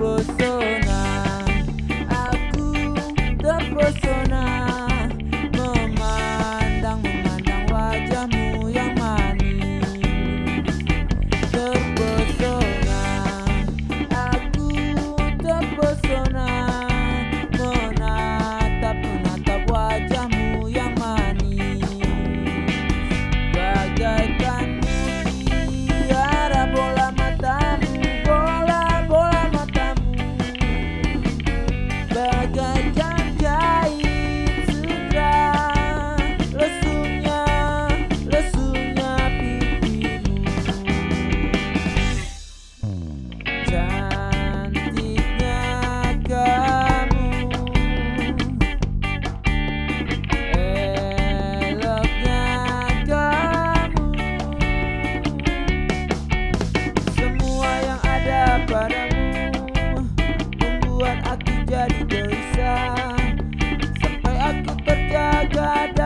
terpesona terjaga